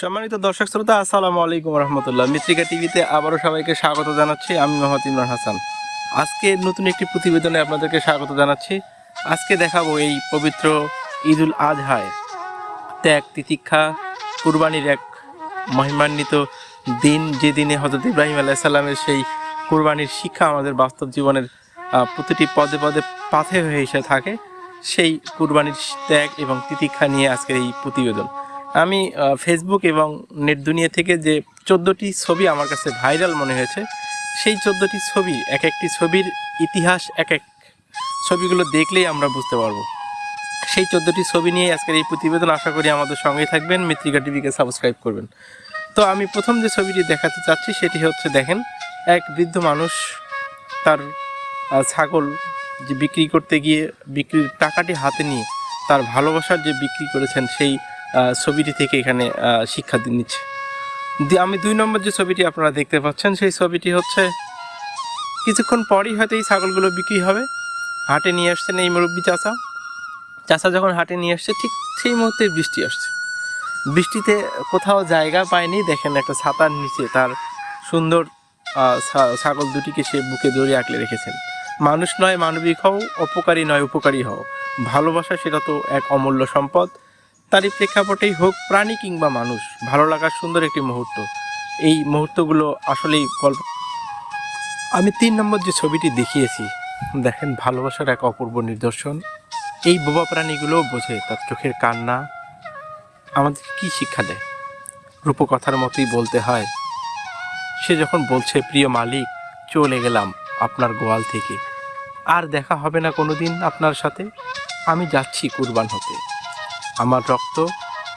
সম্মানিত দর্শক শ্রোতা, আসসালামু আলাইকুম রহমতুল্লাহ। মিত্রিকা টিভিতে আবারও সবাইকে স্বাগত জানাচ্ছি। আমি মোহাম্মদ ইমরান হাসান। আজকে নতুন একটি প্রতিবেদনে আপনাদেরকে স্বাগত জানাচ্ছি। আজকে দেখাবো এই পবিত্র ঈদুল আজহায়। ত্যাগ, তিতিক্ষা, কুরবানির এক মহিমান্বিত দিন, যে দিনে হজরত ইব্রাহিম আলাহ সাল্লামের সেই কুরবানির শিক্ষা আমাদের বাস্তব জীবনের প্রতিটি পদে পদে পাথে হয়ে এসে থাকে। সেই কুরবানির ত্যাগ এবং তিতিক্ষা নিয়ে আজকের এই প্রতিবেদন। আমি ফেসবুক এবং নেট দুনিয়া থেকে যে চোদ্দোটি ছবি আমার কাছে ভাইরাল মনে হয়েছে, সেই চোদ্দোটি ছবি এক একটি ছবির ইতিহাস এক এক ছবিগুলো দেখলেই আমরা বুঝতে পারব। সেই চোদ্দোটি ছবি নিয়ে আজকের এই প্রতিবেদন আশা করি আমাদের সঙ্গেই থাকবেন। মিত্রিকা টিভিকে সাবস্ক্রাইব করবেন। তো আমি প্রথম যে ছবিটি দেখাতে চাচ্ছি, সেটি হচ্ছে, দেখেন, এক বৃদ্ধ মানুষ তার ছাগল যে বিক্রি করতে গিয়ে, বিক্রির টাকাটি হাতে নিয়ে তার ভালোবাসার যে বিক্রি করেছেন, সেই ছবিটি থেকে এখানে শিক্ষা নিচ্ছে। আমি দুই নম্বর যে ছবিটি আপনারা দেখতে পাচ্ছেন, সেই ছবিটি হচ্ছে, কিছুক্ষণ পরই হয়তো এই ছাগলগুলো বিক্রি হবে। হাটে নিয়ে আসছেন এই মুরব্বী চাচা। চাচা যখন হাটে নিয়ে আসছে, ঠিক সেই মুহূর্তে বৃষ্টি আসছে। বৃষ্টিতে কোথাও জায়গা পায়নি। দেখেন একটা ছাতার নিচে তার সুন্দর ছাগল দুটিকে সে বুকে জড়িয়ে আঁকলে রেখেছেন। মানুষ নয়, মানবিক হও, অপকারী নয়, উপকারী হও। ভালোবাসা সেটা তো এক অমূল্য সম্পদ। তারই প্রেক্ষাপটেই হোক প্রাণী কিংবা মানুষ, ভালো লাগার সুন্দর একটি মুহূর্ত। এই মুহূর্তগুলো আসলেই গল্প আমি তিন নম্বর যে ছবিটি দেখিয়েছি, দেখেন ভালোবাসার এক অপূর্ব নিদর্শন। এই বোবা প্রাণীগুলোও বোঝে তার চোখের কান্না, আমাদের কি শিক্ষা দেয়? রূপকথার মতোই বলতে হয়, সে যখন বলছে, প্রিয় মালিক, চলে গেলাম আপনার গোয়াল থেকে। আর দেখা হবে না কোনোদিন আপনার সাথে। আমি যাচ্ছি কুরবান হতে আমার রক্ত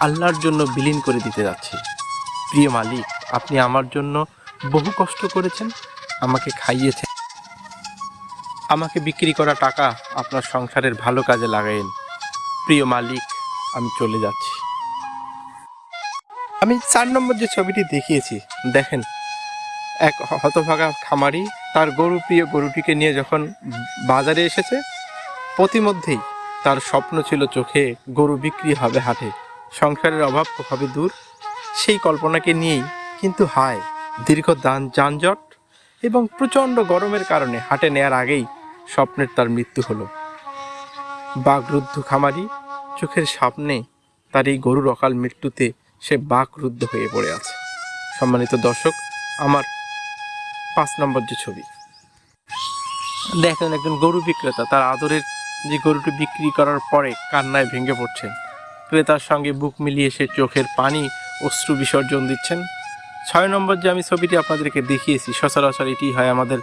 আল্লাহর জন্য বিলীন করে দিতে যাচ্ছি। প্রিয় মালিক, আপনি আমার জন্য বহু কষ্ট করেছেন, আমাকে খাইয়েছেন। আমাকে বিক্রি করা টাকা আপনার সংসারের ভালো কাজে লাগাইন প্রিয় মালিক, আমি চলে যাচ্ছি। আমি চার নম্বর যে ছবিটি দেখিয়েছি, দেখেন, এক হতভাগা খামারি তার গরু, প্রিয় গরুটিকে নিয়ে যখন বাজারে এসেছে, প্রতিমধ্যেই তার স্বপ্ন ছিল চোখে গরু বিক্রি হবে হাটে। সংসারের অভাব হবে দূর। সেই কল্পনাকে নিয়েই কিন্তু হায়, দীর্ঘ দান যানজট এবং প্রচণ্ড গরমের কারণে হাটে নেয়ার আগেই স্বপ্নের তার মৃত্যু হলো। বাঘরুদ্ধ খামারি চোখের সামনে তার এই গরুর অকাল মৃত্যুতে সে বাকরুদ্ধ হয়ে পড়ে আছে। সম্মানিত দর্শক, আমার পাঁচ নম্বর যে ছবি। দেখেন একজন গরু বিক্রেতা, তার আদরের যে গরুটি বিক্রি করার পরে কান্নায় ভেঙে পড়ছেন। ক্রেতার সঙ্গে বুক মিলিয়ে সে চোখের পানি, অশ্রু বিসর্জন দিচ্ছেন। ছয় নম্বর যে আমি ছবিটি আপনাদেরকে দেখিয়েছি, সচরাচর এটি হয় আমাদের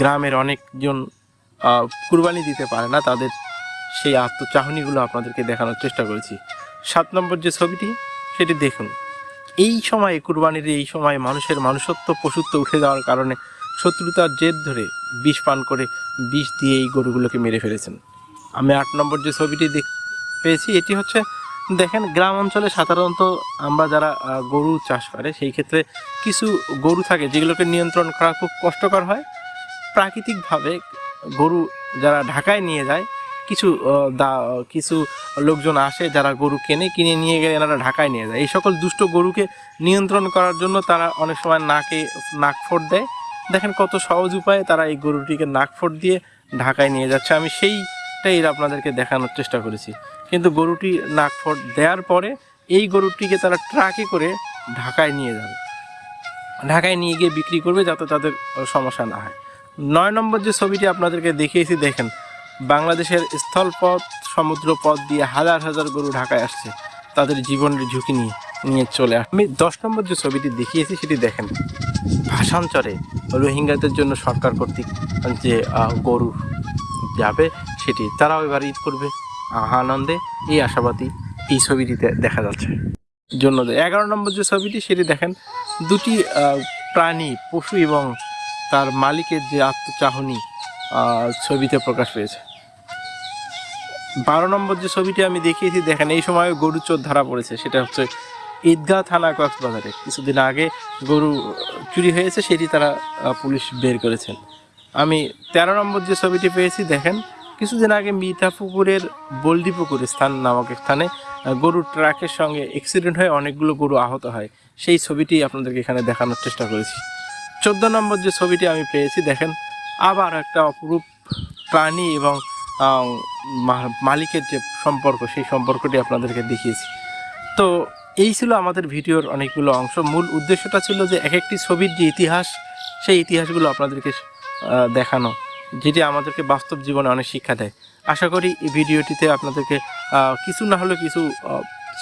গ্রামের অনেকজন কুরবানি দিতে পারে না, তাদের সেই আত্মচাহনিগুলো আপনাদেরকে দেখানোর চেষ্টা করেছি। সাত নম্বর যে ছবিটি, সেটি দেখুন। এই সময়ে কুরবানির এই সময় মানুষের মানুষত্ব পশুত্ব উঠে যাওয়ার কারণে শত্রুতার জেদ ধরে বিষ পান করে বিষ দিয়ে এই গরুগুলোকে মেরে ফেলেছেন। আমি আট নম্বর যে ছবিটি পেয়েছি, এটি হচ্ছে, দেখেন, গ্রাম অঞ্চলে সাধারণত আমরা যারা গরু চাষ করে, সেই ক্ষেত্রে কিছু গরু থাকে যেগুলোকে নিয়ন্ত্রণ করা খুব কষ্টকর হয়। প্রাকৃতিকভাবে গরু যারা ঢাকায় নিয়ে যায়, কিছু দা- কিছু লোকজন আসে যারা গরু কেনে, কিনে নিয়ে গেলে এনারা ঢাকায় নিয়ে যায়। এই সকল দুষ্ট গরুকে নিয়ন্ত্রণ করার জন্য তারা অনেক সময় নাকে নাকফোট দেয়। দেখেন কত সহজ উপায়ে তারা এই গরুটিকে নাকফোট দিয়ে ঢাকায় নিয়ে যাচ্ছে। আমি সেইটাই আপনাদেরকে দেখানোর চেষ্টা করেছি। কিন্তু গরুটি নাকফোট দেওয়ার পরে এই গরুটিকে তারা ট্রাকে করে ঢাকায় নিয়ে যাবে। ঢাকায় নিয়ে গিয়ে বিক্রি করবে যাতে তাদের সমস্যা না হয়। নয় নম্বর যে ছবিটি আপনাদেরকে দেখিয়েছি, দেখেন, বাংলাদেশের স্থলপথ সমুদ্র পথ দিয়ে হাজার হাজার গরু ঢাকায় আসছে। তাদের জীবনের ঝুঁকি নিয়ে নিয়ে চলে আস আমি দশ নম্বর যে ছবিটি দেখিয়েছি, সেটি দেখেন, ভাষান্তরে রোহিঙ্গাদের জন্য সরকার কর্তৃক যে গরু যাবে সেটি তারাও এবার ঈদ করবে। আনন্দে এই আশাবাদী এই ছবিটিতে দেখা যাচ্ছে। জন্য এগারো নম্বর যে ছবিটি, সেটি দেখেন, দুটি প্রাণী, পশু এবং তার মালিকের যে আত্মচাহনি ছবিতে প্রকাশ পেয়েছে। বারো নম্বর যে ছবিটি আমি দেখিয়েছি, দেখেন, এই সময় গরু চোর ধরা পড়েছে। সেটা হচ্ছে ঈদগাহ থানা কক্সবাজারে। কিছুদিন আগে গরু চুরি হয়েছে, সেটি তারা পুলিশ বের করেছেন। আমি তেরো নম্বর যে ছবিটি পেয়েছি, দেখেন কিছুদিন আগে মিঠাপুকুরের বলডি পুকুর স্থান নামক স্থানে গরুর ট্রাকের সঙ্গে অ্যাক্সিডেন্ট হয়ে অনেকগুলো গরু আহত হয়। সেই ছবিটি আপনাদেরকে এখানে দেখানোর চেষ্টা করেছি। চোদ্দ নম্বর যে ছবিটি আমি পেয়েছি, দেখেন, আবার একটা অপরূপ প্রাণী এবং মালিকের যে সম্পর্ক, সেই সম্পর্কটি আপনাদেরকে দেখিয়েছি। তো এই ছিল আমাদের ভিডিওর অনেকগুলো অংশ। মূল উদ্দেশ্যটা ছিল যে এক একটি ছবির যে ইতিহাস, সেই ইতিহাসগুলো আপনাদেরকে দেখানো। যেটি আমাদেরকে বাস্তব জীবনে অনেক শিক্ষা দেয়। আশা করি এই ভিডিওটিতে আপনাদেরকে কিছু না হলে কিছু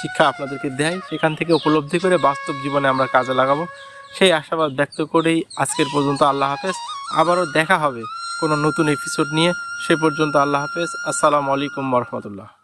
শিক্ষা আপনাদেরকে দেয়। সেখান থেকে উপলব্ধি করে বাস্তব জীবনে আমরা কাজে লাগাবো। সেই আশাবাদ ব্যক্ত করেই আজকের পর্যন্ত আল্লাহ হাফেজ। আবারও দেখা হবে কোনো নতুন এপিসোড নিয়ে। সে পর্যন্ত আল্লাহ হাফেজ। আসসালামু আলাইকুম রহমতুল্লাহ।